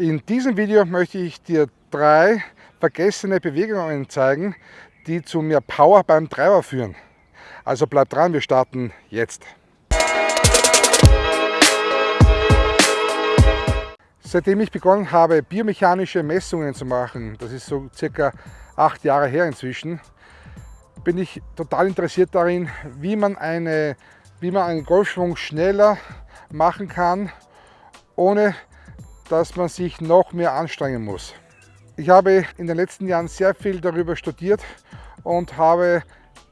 In diesem Video möchte ich dir drei vergessene Bewegungen zeigen, die zu mehr Power beim Treiber führen. Also bleib dran, wir starten jetzt. Seitdem ich begonnen habe, biomechanische Messungen zu machen, das ist so circa acht Jahre her inzwischen, bin ich total interessiert darin, wie man, eine, wie man einen Golfschwung schneller machen kann, ohne dass man sich noch mehr anstrengen muss. Ich habe in den letzten Jahren sehr viel darüber studiert und habe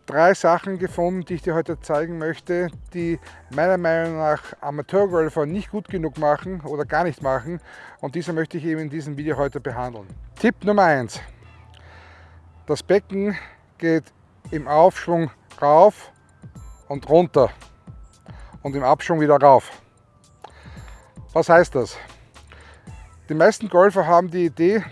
drei Sachen gefunden, die ich dir heute zeigen möchte, die meiner Meinung nach Amateurgolfer nicht gut genug machen oder gar nicht machen und diese möchte ich eben in diesem Video heute behandeln. Tipp Nummer eins: Das Becken geht im Aufschwung rauf und runter und im Abschwung wieder rauf. Was heißt das? Die meisten Golfer haben die Idee,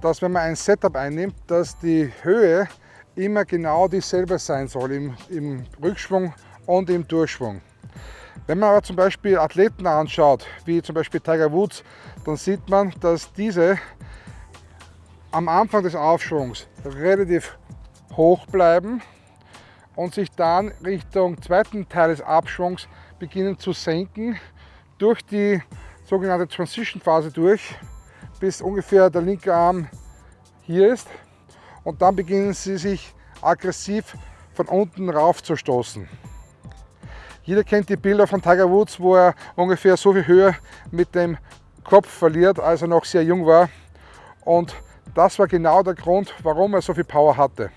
dass wenn man ein Setup einnimmt, dass die Höhe immer genau dieselbe sein soll im, im Rückschwung und im Durchschwung. Wenn man aber zum Beispiel Athleten anschaut, wie zum Beispiel Tiger Woods, dann sieht man, dass diese am Anfang des Aufschwungs relativ hoch bleiben und sich dann Richtung zweiten Teil des Abschwungs beginnen zu senken durch die sogenannte Transition Phase durch, bis ungefähr der linke Arm hier ist. Und dann beginnen sie sich aggressiv von unten rauf zu stoßen. Jeder kennt die Bilder von Tiger Woods, wo er ungefähr so viel Höhe mit dem Kopf verliert, als er noch sehr jung war. Und das war genau der Grund, warum er so viel Power hatte.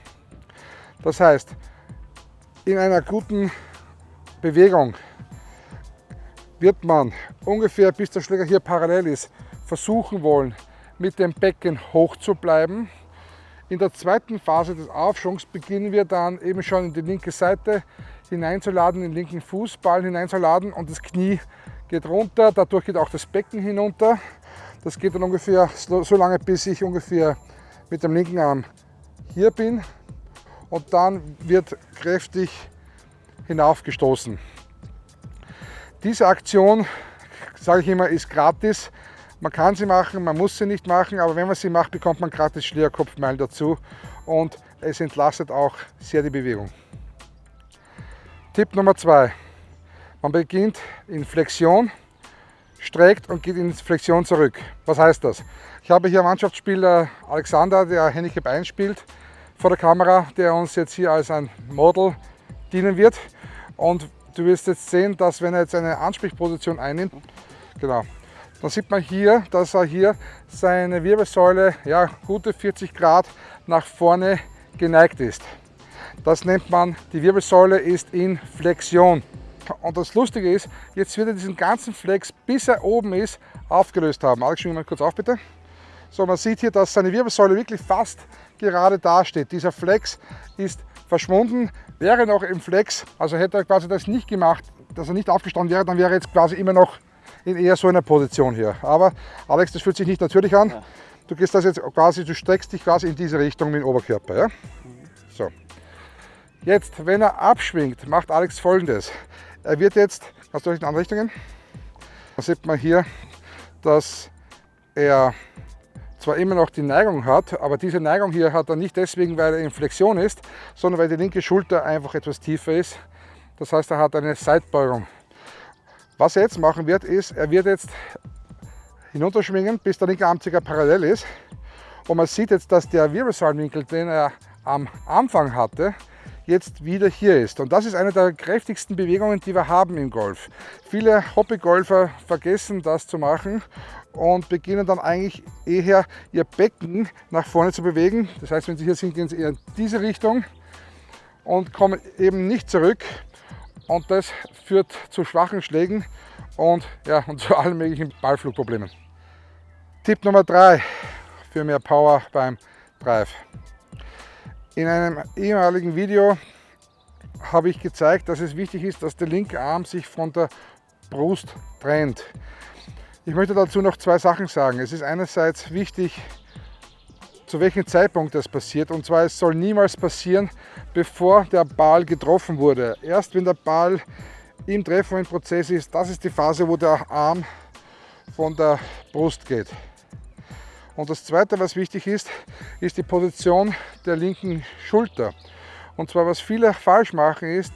Das heißt, in einer guten Bewegung wird man ungefähr bis der Schläger hier parallel ist, versuchen wollen, mit dem Becken hoch zu bleiben. In der zweiten Phase des Aufschwungs beginnen wir dann eben schon in die linke Seite hineinzuladen, den linken Fußball hineinzuladen und das Knie geht runter, dadurch geht auch das Becken hinunter. Das geht dann ungefähr so lange, bis ich ungefähr mit dem linken Arm hier bin und dann wird kräftig hinaufgestoßen. Diese Aktion, sage ich immer, ist gratis. Man kann sie machen, man muss sie nicht machen, aber wenn man sie macht, bekommt man gratis Schlierkopfmeilen dazu und es entlastet auch sehr die Bewegung. Tipp Nummer zwei: Man beginnt in Flexion, streckt und geht in Flexion zurück. Was heißt das? Ich habe hier Mannschaftsspieler Alexander, der Handicap 1 spielt, vor der Kamera, der uns jetzt hier als ein Model dienen wird. Und Du wirst jetzt sehen, dass wenn er jetzt eine Ansprechposition einnimmt, genau, dann sieht man hier, dass er hier seine Wirbelsäule ja, gute 40 Grad nach vorne geneigt ist. Das nennt man, die Wirbelsäule ist in Flexion. Und das Lustige ist, jetzt wird er diesen ganzen Flex, bis er oben ist, aufgelöst haben. Alex, schwing mal kurz auf bitte. So, man sieht hier, dass seine Wirbelsäule wirklich fast gerade dasteht. Dieser Flex ist verschwunden, wäre noch im Flex, also hätte er quasi das nicht gemacht, dass er nicht aufgestanden wäre, dann wäre er jetzt quasi immer noch in eher so einer Position hier. Aber Alex, das fühlt sich nicht natürlich an. Du gehst das jetzt quasi, du streckst dich quasi in diese Richtung mit dem Oberkörper. Ja? So. Jetzt, wenn er abschwingt, macht Alex folgendes. Er wird jetzt, hast du in andere Richtungen? Da sieht man hier, dass er zwar immer noch die Neigung hat, aber diese Neigung hier hat er nicht deswegen, weil er in Flexion ist, sondern weil die linke Schulter einfach etwas tiefer ist. Das heißt, er hat eine Seitbeugung. Was er jetzt machen wird, ist, er wird jetzt hinunterschwingen, bis der linke Arm ca. parallel ist. Und man sieht jetzt, dass der Wirbelsäulenwinkel, den er am Anfang hatte, jetzt wieder hier ist. Und das ist eine der kräftigsten Bewegungen, die wir haben im Golf. Viele Hobbygolfer vergessen das zu machen und beginnen dann eigentlich eher ihr Becken nach vorne zu bewegen. Das heißt, wenn sie hier sind, gehen sie eher in diese Richtung und kommen eben nicht zurück. Und das führt zu schwachen Schlägen und, ja, und zu allen möglichen Ballflugproblemen. Tipp Nummer drei für mehr Power beim Drive. In einem ehemaligen Video habe ich gezeigt, dass es wichtig ist, dass der linke Arm sich von der Brust trennt. Ich möchte dazu noch zwei Sachen sagen. Es ist einerseits wichtig, zu welchem Zeitpunkt das passiert. Und zwar, es soll niemals passieren, bevor der Ball getroffen wurde. Erst wenn der Ball im Treffprozess ist, das ist die Phase, wo der Arm von der Brust geht. Und das zweite, was wichtig ist, ist die Position der linken Schulter. Und zwar, was viele falsch machen, ist,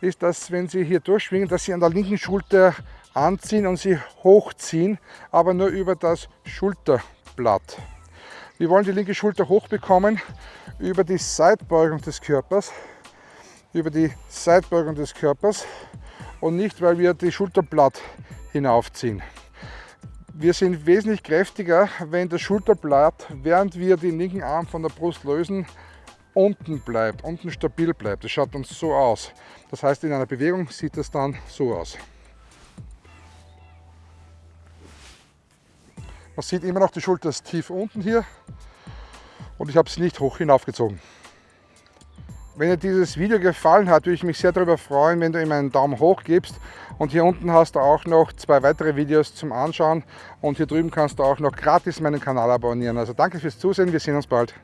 ist, dass wenn sie hier durchschwingen, dass sie an der linken Schulter anziehen und sie hochziehen, aber nur über das Schulterblatt. Wir wollen die linke Schulter hochbekommen über die Seitbeugung des Körpers, über die Seitbeugung des Körpers und nicht, weil wir die Schulterblatt hinaufziehen. Wir sind wesentlich kräftiger, wenn das Schulterblatt, während wir den linken Arm von der Brust lösen, unten bleibt, unten stabil bleibt. Das schaut dann so aus. Das heißt, in einer Bewegung sieht das dann so aus. Man sieht immer noch, die Schulter ist tief unten hier und ich habe sie nicht hoch hinaufgezogen. Wenn dir dieses Video gefallen hat, würde ich mich sehr darüber freuen, wenn du ihm einen Daumen hoch gibst. Und hier unten hast du auch noch zwei weitere Videos zum Anschauen. Und hier drüben kannst du auch noch gratis meinen Kanal abonnieren. Also danke fürs Zusehen, wir sehen uns bald.